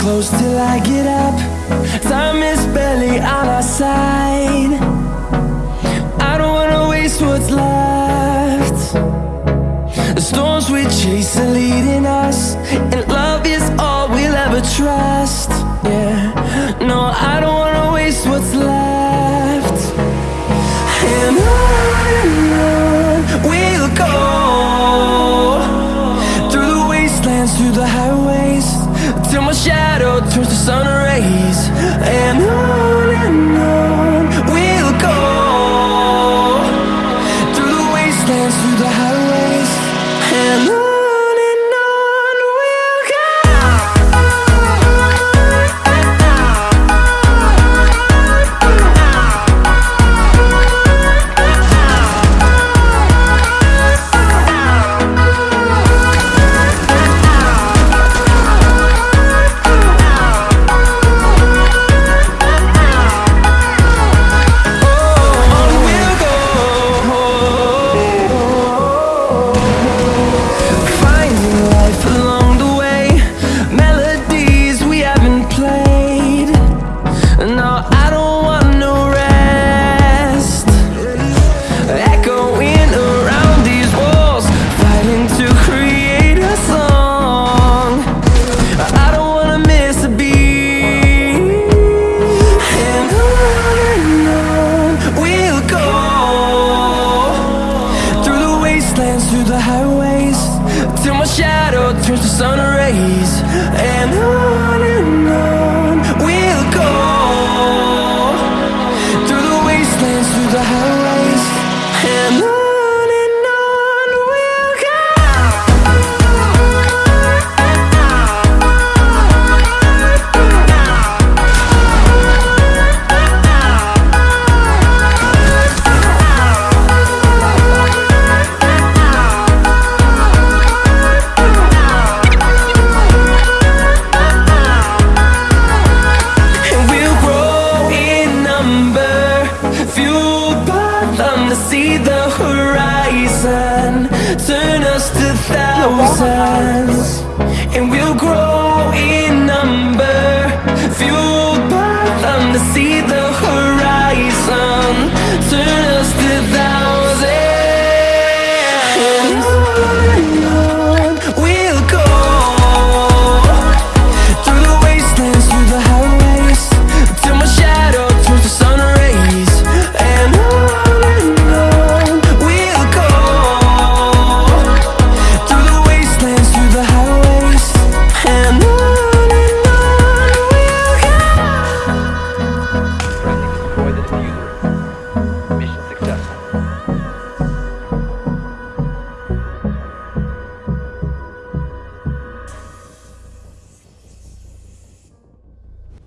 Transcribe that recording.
close till I get up. Time is barely on our side. I don't wanna waste what's left. The storms we chase are leading us And love is all we'll ever trust. Yeah, no, I don't wanna waste what's left. And on and on we'll go Through the wastelands, through the highways Till my shadow turns to sun rays. And on through the highways Till my shadow turns to sun rays. And on and on to see the horizon. Turn us to thousands